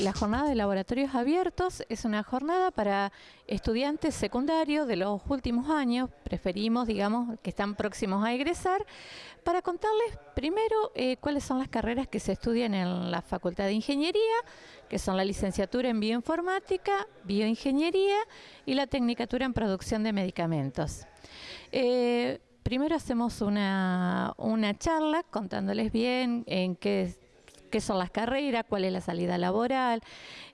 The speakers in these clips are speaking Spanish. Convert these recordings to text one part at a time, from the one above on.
La jornada de laboratorios abiertos. Es una jornada para estudiantes secundarios de los últimos años, preferimos, digamos, que están próximos a egresar, para contarles primero eh, cuáles son las carreras que se estudian en la Facultad de Ingeniería, que son la licenciatura en bioinformática, bioingeniería y la tecnicatura en producción de medicamentos. Eh, primero hacemos una, una charla contándoles bien en qué qué son las carreras, cuál es la salida laboral,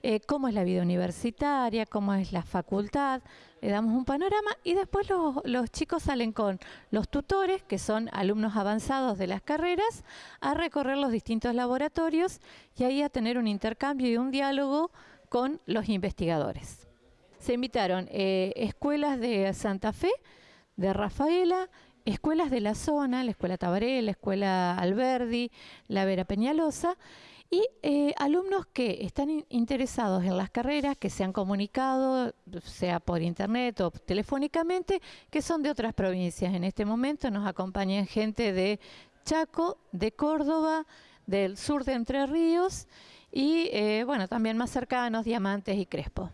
eh, cómo es la vida universitaria, cómo es la facultad. Le damos un panorama y después los, chicos salen con los tutores, que son alumnos avanzados de las carreras, a recorrer los distintos laboratorios y ahí a tener un intercambio y un diálogo con los investigadores. Se invitaron eh, escuelas de Santa Fe, de Rafaela, escuelas de la zona, la Escuela Tabaré, la Escuela Alberdi, la Vera Peñalosa, y eh, alumnos que están interesados en las carreras, que se han comunicado, sea por internet o telefónicamente, que son de otras provincias. En este momento nos acompañan gente de Chaco, de Córdoba, del sur de Entre Ríos y, eh, bueno, también más cercanos, Diamantes y Crespo.